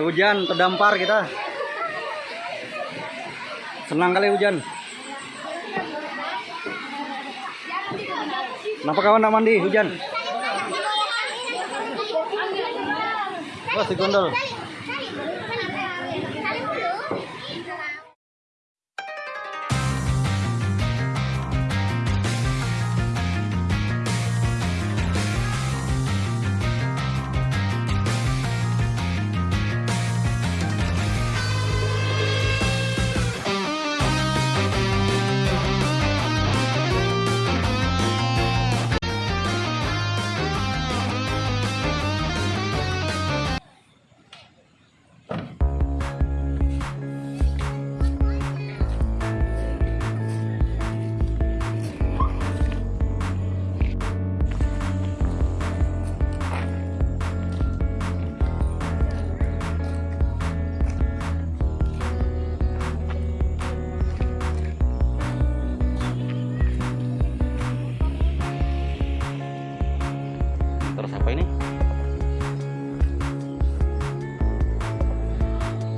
Hujan terdampar kita. Senang kali hujan. Kenapa kawan nak mandi hujan? Wah, si gondol.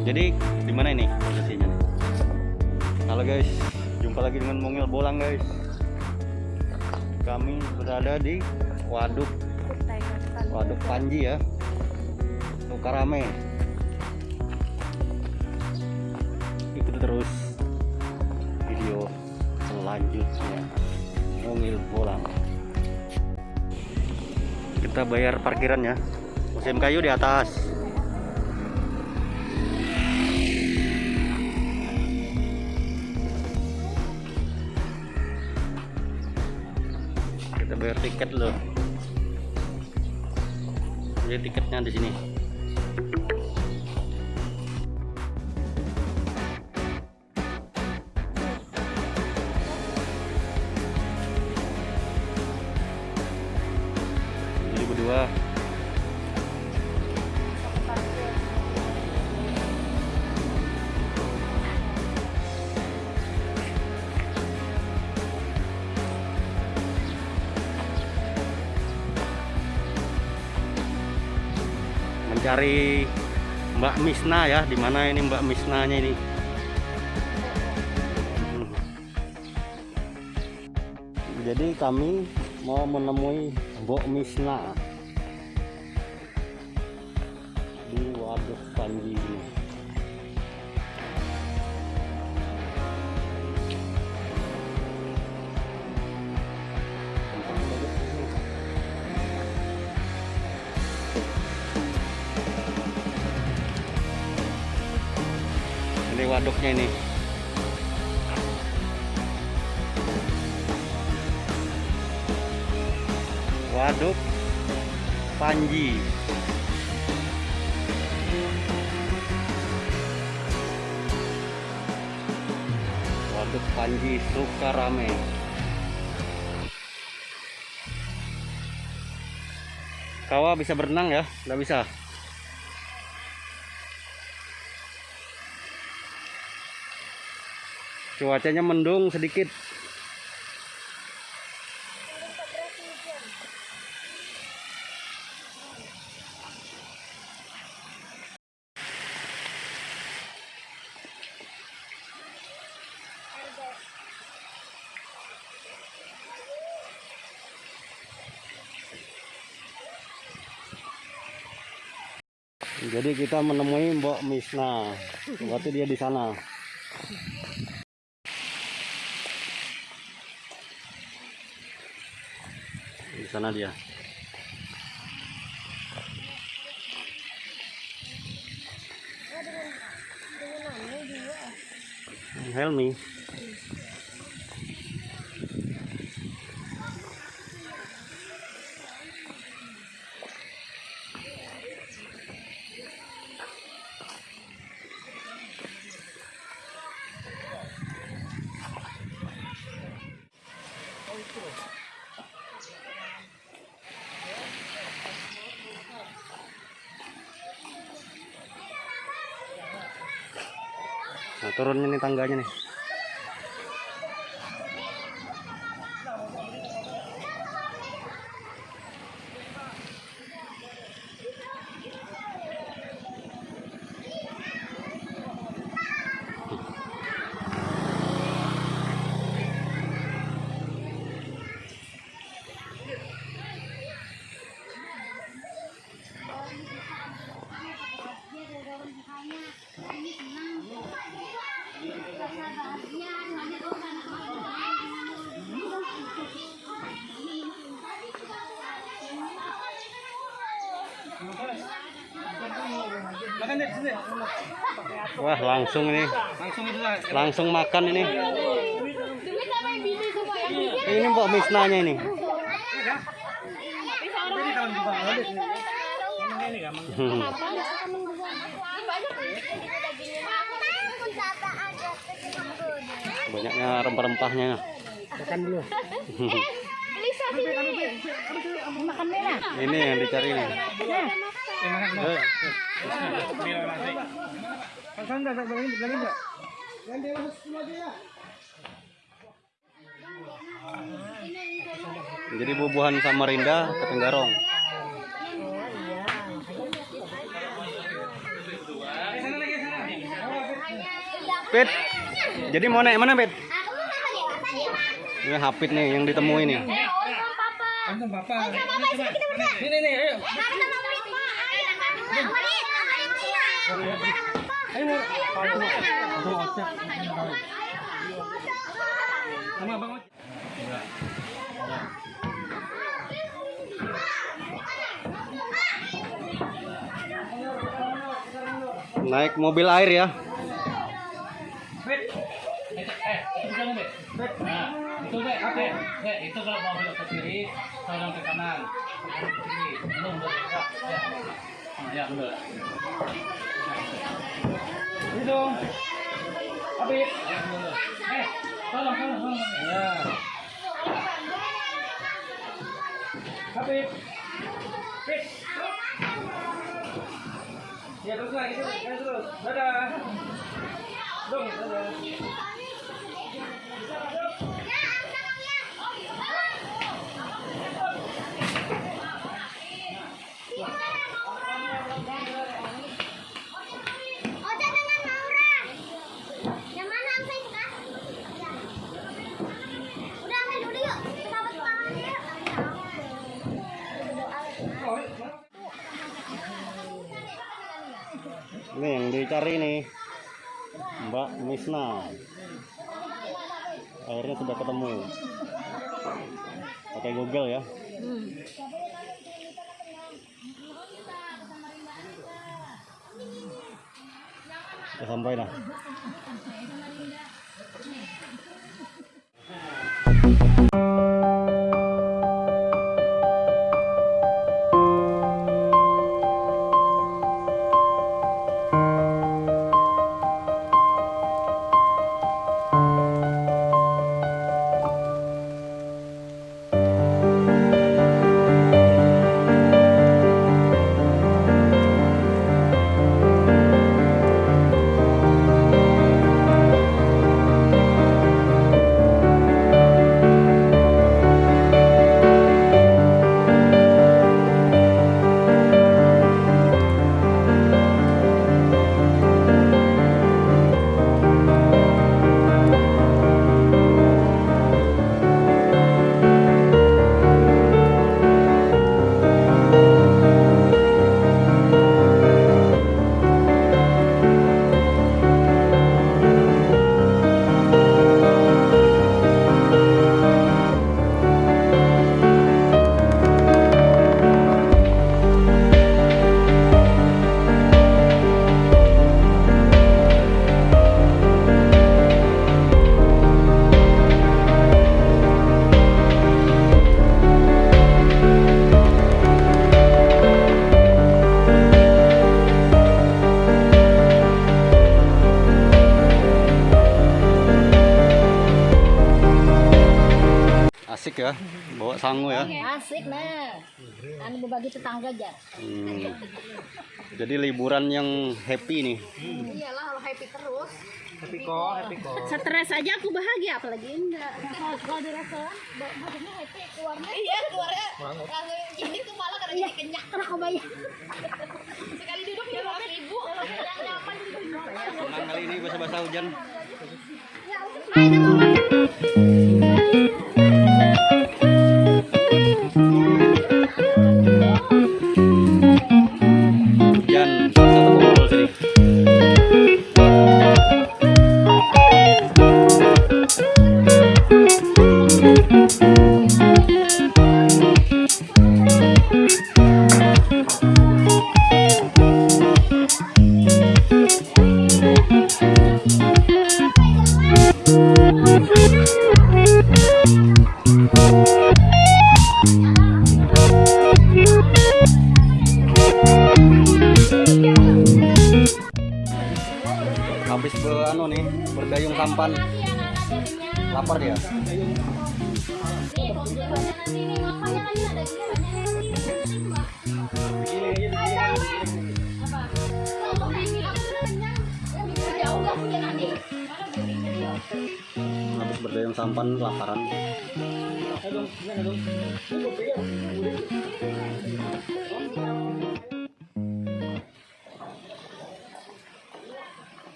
Jadi di mana ini posisinya? Halo guys, jumpa lagi dengan Mungil Bolang guys. Kami berada di Waduk. Waduk Panji ya, Sukarame. Ikuti terus video selanjutnya. Mungil Bolang. Kita bayar parkiran ya. Musim kayu di atas tiket loh jadi tiketnya di sini mencari Mbak Misna ya di mana ini Mbak Misnanya ini Hmm. jadi kami mau menemui Mbok Misna di Waduk Panji ini waduknya ini waduk Panji waduk Panji Sukarame Kawa bisa berenang ya? Nggak bisa. Cuacanya mendung sedikit. Jadi kita menemui Mbok Misna. Waktu dia di sana. Sana dia. Help Nah, turun ini tangganya nih. Wah, langsung ini. Langsung makan ini. Ini Mbok Misnanya ini. Hmm. Banyaknya rempah-rempahnya. Makan dulu. Ini yang dicari nih. Eh, enggak? Jadi bubuhan Samarinda ke Tenggarong. Pit. Jadi mau naik mana, Pit? Ini Hapit nih yang ditemui nih. Antum Bapak. Ini nih, ayo. Naik mobil air ya. Eh, eh, itu. Nah, kalau ke kiri, tolong ke kanan. Belum. Ya. Ya. Nah, Ya. Ya, benar. Eh, tolong, tolong, tolong. Ya. Habis. Habis. Ya, terus lagi, terus, terus, terus. Dadah. Dong, dadah. Ini dicari nih. Mbak Misna. Akhirnya sudah ketemu. Pakai Google ya. Sudah sampai nah. Asik ya, bawa sangu ya. Asik nah. Anu berbagi tetangga aja. Hmm. Jadi liburan yang happy nih. Iyalah kalau happy terus. Happy kok, happy kok. Stres aja aku bahagia apalagi enggak. Kalau di restoran badannya happy keluarnya. Iya, keluarnya. Langsung ini tuh malah karena jadi kenyang. Karena kebayang. Sekali duduk lima ribu. Yang nyaman Senang kali ini bahasa-bahasa hujan. Hujan Habis berdayang sampan kelaparan.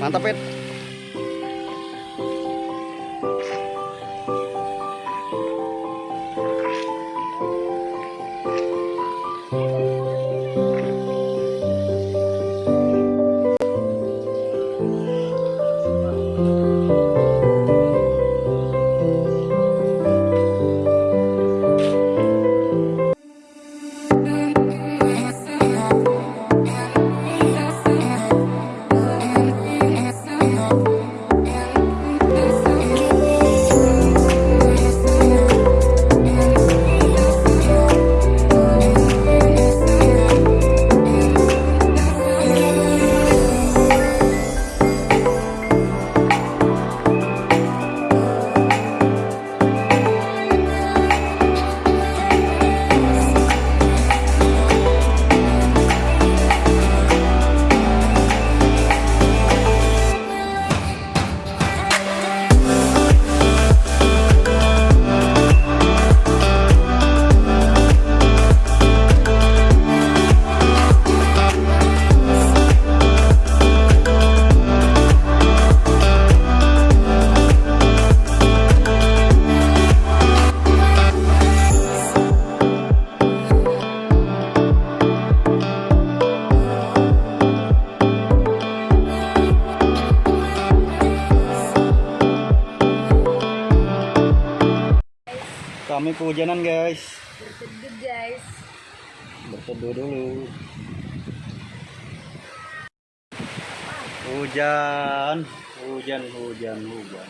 Mantap, Pet. Kehujanan, guys. Berteduh guys. Berteduh dulu. Hujan, hujan, hujan, hujan.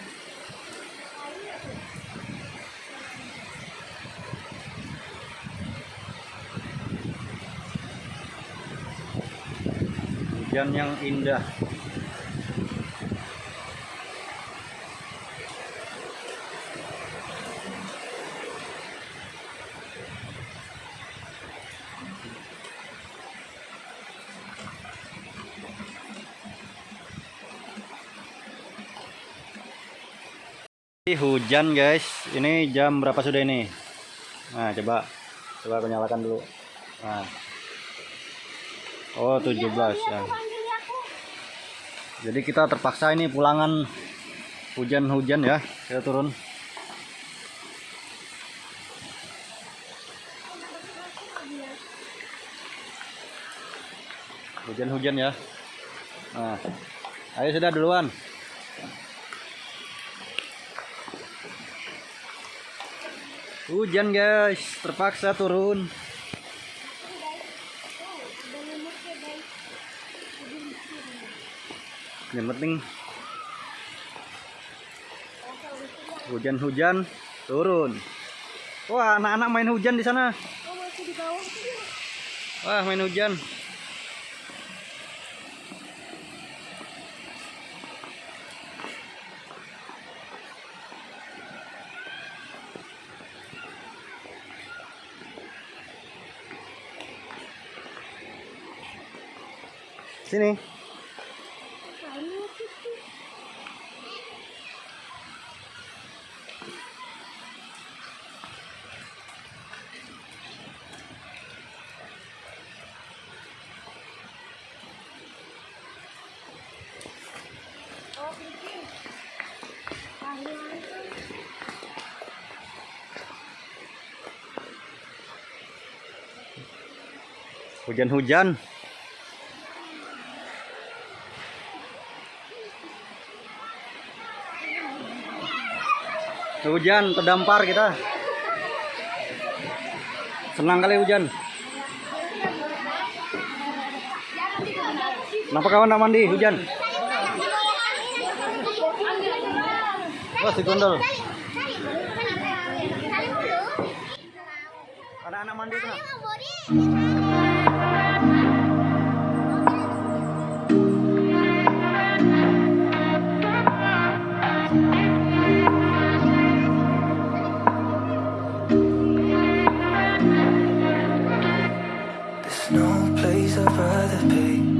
Hujan yang indah. Hujan guys. Ini jam berapa sudah ini? Nah, coba coba aku nyalakan dulu. Nah. Oh, 17 ya. Jadi kita terpaksa ini pulangan hujan-hujan ya. Kita turun. Hujan-hujan ya. Nah, ayo sudah duluan. Hujan guys, terpaksa turun. Yang penting hujan-hujan turun. Wah, anak-anak main hujan di sana. Oh. Wah, main hujan. Sini. Hujan-hujan. Hujan terdampar kita. Senang kali hujan. Kenapa kawan nak mandi hujan? Wah, si gondol. Anak-anak mandi kena. No place I'd rather be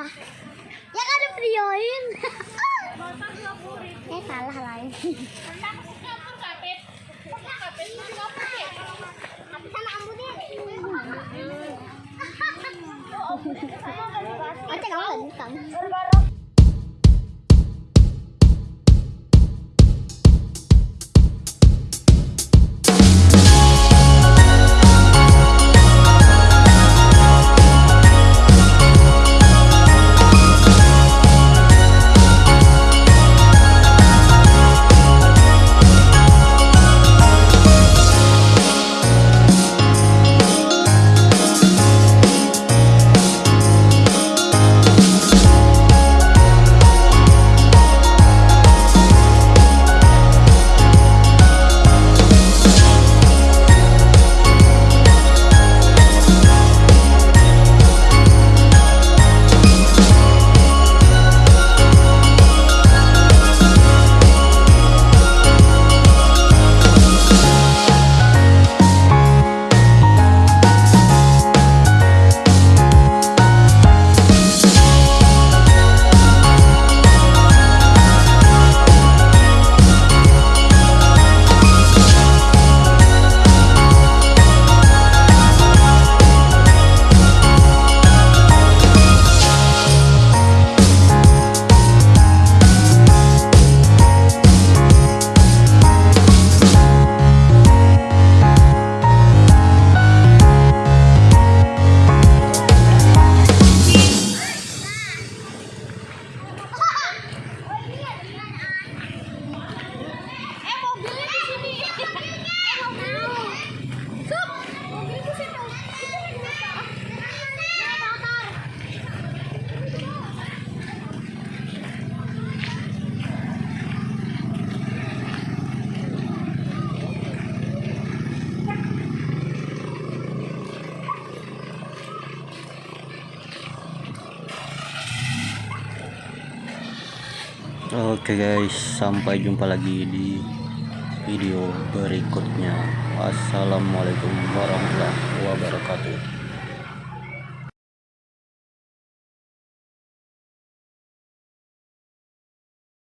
Kita. Ya kan dibeliin. eh salah lagi. Oke guys, sampai jumpa lagi di video berikutnya. Wassalamualaikum warahmatullahi wabarakatuh.